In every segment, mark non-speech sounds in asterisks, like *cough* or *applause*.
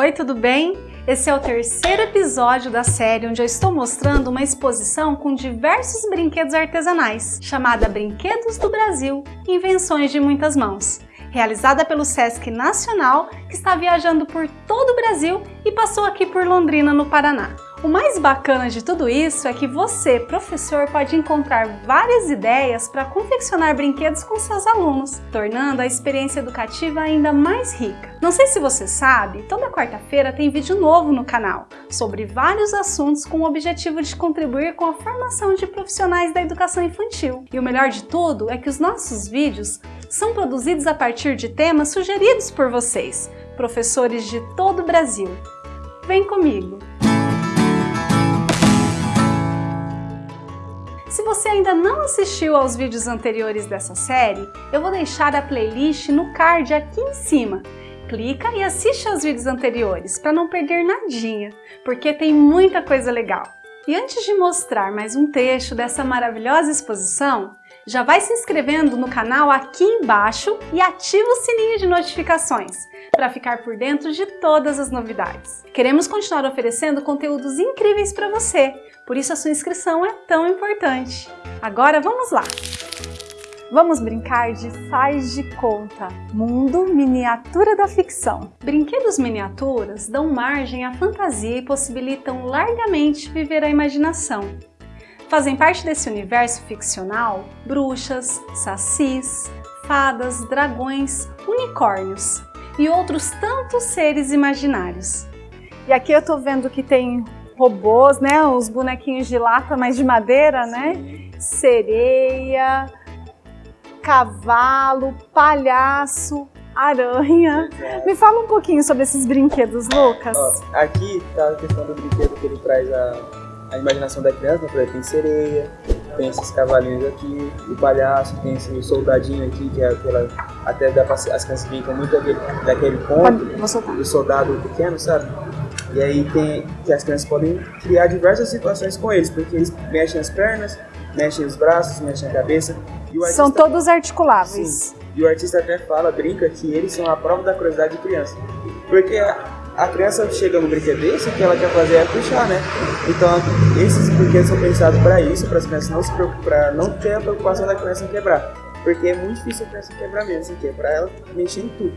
Oi, tudo bem? Esse é o terceiro episódio da série onde eu estou mostrando uma exposição com diversos brinquedos artesanais, chamada Brinquedos do Brasil – Invenções de Muitas Mãos, realizada pelo Sesc Nacional, que está viajando por todo o Brasil e passou aqui por Londrina, no Paraná. O mais bacana de tudo isso é que você, professor, pode encontrar várias ideias para confeccionar brinquedos com seus alunos, tornando a experiência educativa ainda mais rica. Não sei se você sabe, toda quarta-feira tem vídeo novo no canal, sobre vários assuntos com o objetivo de contribuir com a formação de profissionais da educação infantil. E o melhor de tudo é que os nossos vídeos são produzidos a partir de temas sugeridos por vocês, professores de todo o Brasil. Vem comigo! Você ainda não assistiu aos vídeos anteriores dessa série, eu vou deixar a playlist no card aqui em cima. Clica e assiste aos vídeos anteriores para não perder nadinha, porque tem muita coisa legal. E antes de mostrar mais um trecho dessa maravilhosa exposição, já vai se inscrevendo no canal aqui embaixo e ativa o sininho de notificações para ficar por dentro de todas as novidades. Queremos continuar oferecendo conteúdos incríveis para você, por isso a sua inscrição é tão importante. Agora vamos lá! Vamos brincar de faz de conta, mundo miniatura da ficção. Brinquedos miniaturas dão margem à fantasia e possibilitam largamente viver a imaginação. Fazem parte desse universo ficcional bruxas, sacis, fadas, dragões, unicórnios e outros tantos seres imaginários. E aqui eu tô vendo que tem robôs, né? Os bonequinhos de lata, mas de madeira, né? Sereia, cavalo, palhaço, aranha. Me fala um pouquinho sobre esses brinquedos, Lucas. Ó, aqui tá a questão do brinquedo que ele traz a, a imaginação da criança, né? por exemplo, tem sereia, tem esses cavalinhos aqui, o palhaço, tem esse soldadinho aqui, que é aquela. Até dá pra, as crianças brincam muito daquele, daquele ponto, do soldado pequeno, sabe? E aí tem que as crianças podem criar diversas situações com eles, porque eles mexem as pernas, mexem os braços, mexem a cabeça. Artista, são todos articuláveis. Sim, e o artista até fala, brinca, que eles são a prova da curiosidade de criança. Porque a criança chega no brinquedo desse, o que ela quer fazer é puxar, né? Então, esses brinquedos são pensados para isso, para as crianças não se preocupar, não ter a preocupação da criança em quebrar. Porque é muito difícil a criança quebrar mesmo, assim, para ela mexer em tudo.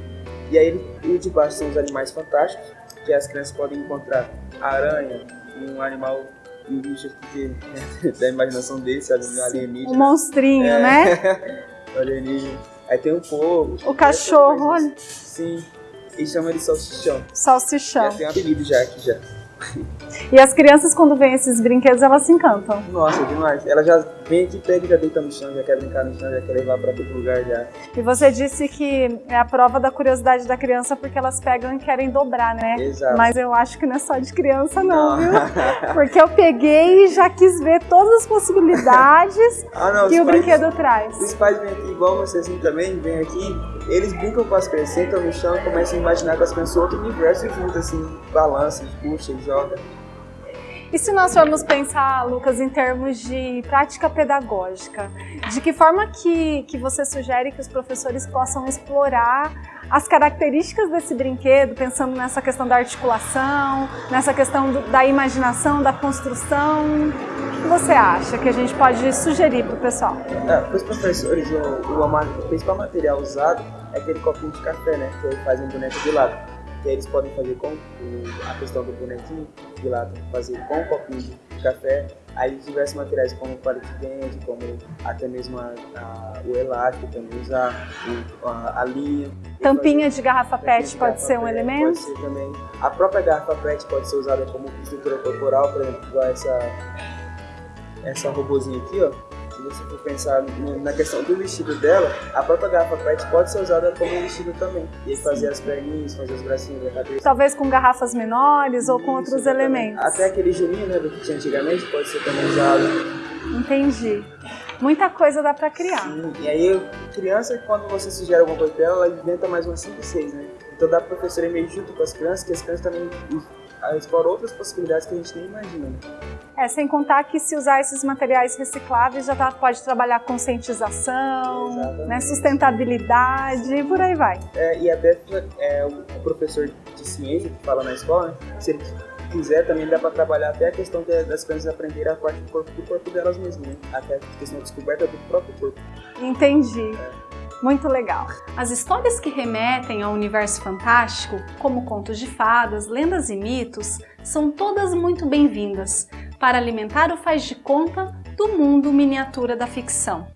E aí, o de baixo são os animais fantásticos, que as crianças podem encontrar aranha, um animal um bicho que, né, da imaginação dele, sabe? Um alienígena. Um monstrinho, é, né? *laughs* alienígena. Aí tem um povo. O cachorro, olha. Sim. E chama de salsichão. Salsichão. Já tem um apelido já aqui já. E as crianças, quando veem esses brinquedos, elas se encantam. Nossa, demais. Ela já vem aqui, pega e já deita no chão, já quer brincar no chão, já quer levar para todo lugar já. E você disse que é a prova da curiosidade da criança porque elas pegam e querem dobrar, né? Exato. Mas eu acho que não é só de criança não, não. viu? *laughs* Porque eu peguei e já quis ver todas as possibilidades *laughs* ah, não, que o pais, brinquedo traz. Os pais vêm aqui igual você assim também, vêm aqui, eles brincam com as crianças, sentam no chão e começam a imaginar com as crianças outro universo junto, assim, balança, puxa, joga. E se nós formos pensar, Lucas, em termos de prática pedagógica, de que forma que, que você sugere que os professores possam explorar as características desse brinquedo, pensando nessa questão da articulação, nessa questão do, da imaginação, da construção? O que você acha que a gente pode sugerir para o pessoal? É, para os professores, o, o, o, principal material usado é aquele copinho de café, né? Que fazem boneco de lado que eles podem fazer com o, a questão do bonequinho de lado, fazer com o copinho de café, aí diversos materiais como palito de dente, como até mesmo a, a, o elástico, também usar o, a, a, linha. Tampinha de garrafa PET de pode ser um elemento? Pode ser também. A própria garrafa PET pode ser usada como estrutura corporal, por exemplo, igual essa, essa robozinha aqui, ó você for pensar na questão do vestido dela, a própria garrafa PET pode ser usada como vestido também. E fazer as perninhas, fazer os bracinhos da cabeça. Talvez com garrafas menores ou com outros elementos. Até aquele gelinho, né, do que tinha antigamente, pode ser também usado. Entendi. Muita coisa dá para criar. Sim, e aí criança, quando você sugere alguma coisa pra ela, ela inventa mais umas 5, 6, né? Então dá para o professor ir meio junto com as crianças, que as crianças também exploram outras possibilidades que a gente nem imagina. Né? É, sem contar que se usar esses materiais recicláveis já tá, pode trabalhar conscientização, né, sustentabilidade e por aí vai. É, e até é, o professor de ciência que fala na escola, né, se ele quiser também dá para trabalhar até a questão das crianças aprenderem a parte do corpo, do corpo delas mesmas, né? até a questão da descoberta do próprio corpo. Entendi. É. Muito legal. As histórias que remetem ao universo fantástico, como contos de fadas, lendas e mitos, são todas muito bem-vindas para alimentar o faz de conta do mundo miniatura da ficção.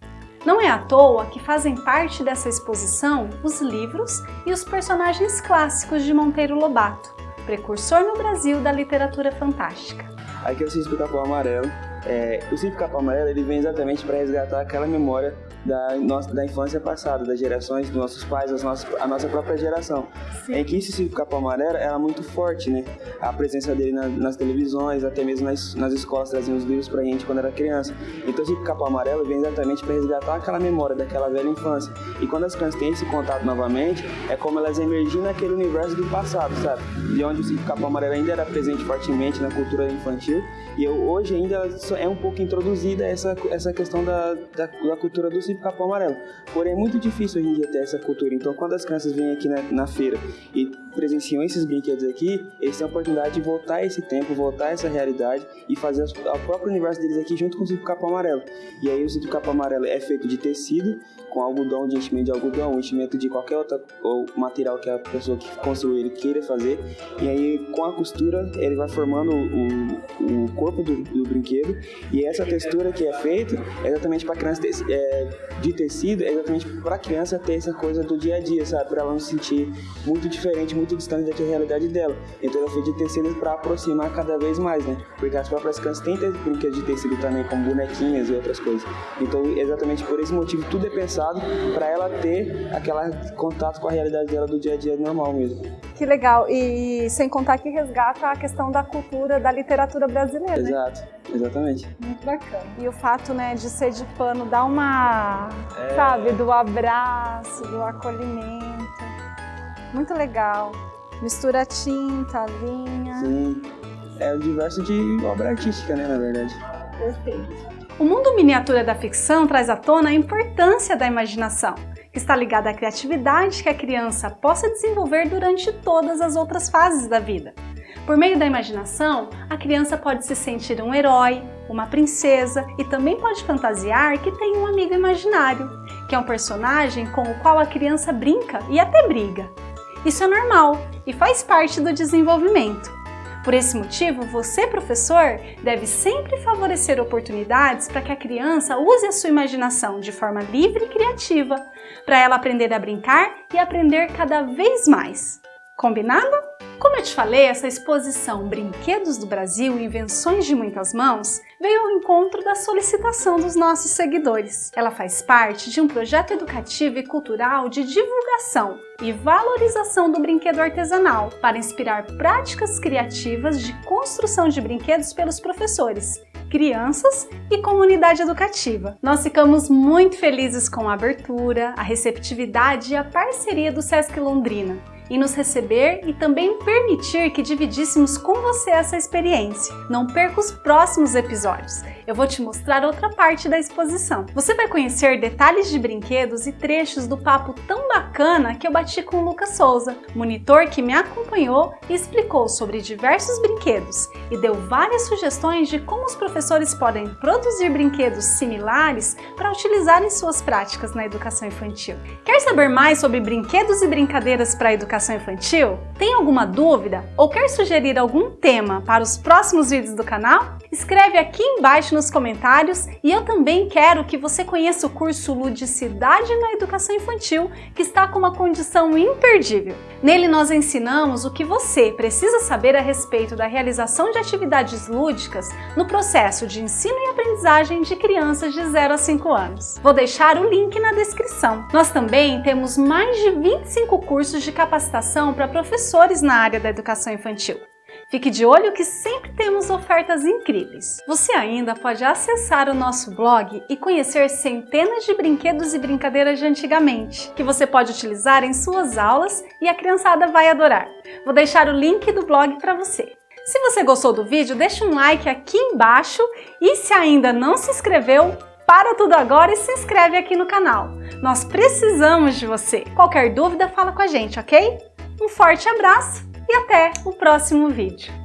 Não é à toa que fazem parte dessa exposição os livros e os personagens clássicos de Monteiro Lobato, precursor no Brasil da literatura fantástica. Aqui eu sei o amarelo. É, o Cívico Capão Amarelo ele vem exatamente para resgatar aquela memória da, nossa, da infância passada, das gerações dos nossos pais, das nossas, a nossa própria geração. Sim. Em que esse Círculo Capão Amarelo era muito forte, né? A presença dele na, nas televisões, até mesmo nas, nas escolas, traziam os livros pra gente quando era criança. Então o Círculo Capão Amarelo vem exatamente para resgatar aquela memória daquela velha infância. E quando as crianças têm esse contato novamente, é como elas emergem naquele universo do passado, sabe? De onde o Círculo Capão Amarelo ainda era presente fortemente na cultura infantil. E eu, hoje ainda é um pouco introduzida essa, essa questão da, da, da cultura do cívico capão amarelo. Porém, é muito difícil hoje em dia ter essa cultura. Então, quando as crianças vêm aqui na, na feira e presenciam esses brinquedos aqui, eles têm a oportunidade de voltar esse tempo, voltar essa realidade e fazer o próprio universo deles aqui junto com o cívico capão amarelo. E aí, o cívico capão amarelo é feito de tecido, com algodão, de enchimento de algodão, enchimento de qualquer outro material que a pessoa que construiu ele queira fazer. E aí, com a costura, ele vai formando o, o corpo do, do brinquedo. E essa textura que é feita é exatamente para criança é, de tecido, é exatamente para a criança ter essa coisa do dia a dia, sabe? Para ela não se sentir muito diferente, muito distante da realidade dela. Então, ela fez de tecido para aproximar cada vez mais, né? Porque as próprias crianças têm brinquedos de tecido também, como bonequinhas e outras coisas. Então, exatamente por esse motivo, tudo é pensado para ela ter aquele contato com a realidade dela do dia a dia normal mesmo. Que legal, e sem contar que resgata a questão da cultura, da literatura brasileira. Né? Exato, né? exatamente. Muito bacana. E o fato né, de ser de pano dá uma, é... sabe, do abraço, do acolhimento. Muito legal. Mistura tinta, linha. Sim, é o diverso de obra artística, né, na verdade. Perfeito. O mundo miniatura da ficção traz à tona a importância da imaginação, que está ligada à criatividade que a criança possa desenvolver durante todas as outras fases da vida. Por meio da imaginação, a criança pode se sentir um herói, uma princesa e também pode fantasiar que tem um amigo imaginário, que é um personagem com o qual a criança brinca e até briga. Isso é normal e faz parte do desenvolvimento. Por esse motivo, você, professor, deve sempre favorecer oportunidades para que a criança use a sua imaginação de forma livre e criativa, para ela aprender a brincar e aprender cada vez mais. Combinado? Como eu te falei, essa exposição Brinquedos do Brasil Invenções de Muitas Mãos veio ao encontro da solicitação dos nossos seguidores. Ela faz parte de um projeto educativo e cultural de divulgação e valorização do brinquedo artesanal para inspirar práticas criativas de construção de brinquedos pelos professores, crianças e comunidade educativa. Nós ficamos muito felizes com a abertura, a receptividade e a parceria do Sesc Londrina em nos receber e também permitir que dividíssemos com você essa experiência. Não perca os próximos episódios. Eu vou te mostrar outra parte da exposição. Você vai conhecer detalhes de brinquedos e trechos do papo tão bacana que eu bati com o Lucas Souza, monitor que me acompanhou e explicou sobre diversos brinquedos e deu várias sugestões de como os professores podem produzir brinquedos similares para utilizar em suas práticas na educação infantil. Quer saber mais sobre brinquedos e brincadeiras para a educação infantil? Tem alguma dúvida ou quer sugerir algum tema para os próximos vídeos do canal? Escreve aqui embaixo nos comentários e eu também quero que você conheça o curso Ludicidade na Educação Infantil, que está com uma condição imperdível. Nele nós ensinamos o que você precisa saber a respeito da realização de atividades lúdicas no processo de ensino e aprendizagem de crianças de 0 a 5 anos. Vou deixar o link na descrição. Nós também temos mais de 25 cursos de capacitação para professores na área da educação infantil. Fique de olho que sempre temos ofertas incríveis. Você ainda pode acessar o nosso blog e conhecer centenas de brinquedos e brincadeiras de antigamente, que você pode utilizar em suas aulas e a criançada vai adorar. Vou deixar o link do blog para você. Se você gostou do vídeo, deixa um like aqui embaixo e se ainda não se inscreveu, para tudo agora e se inscreve aqui no canal. Nós precisamos de você. Qualquer dúvida, fala com a gente, ok? Um forte abraço e até o próximo vídeo.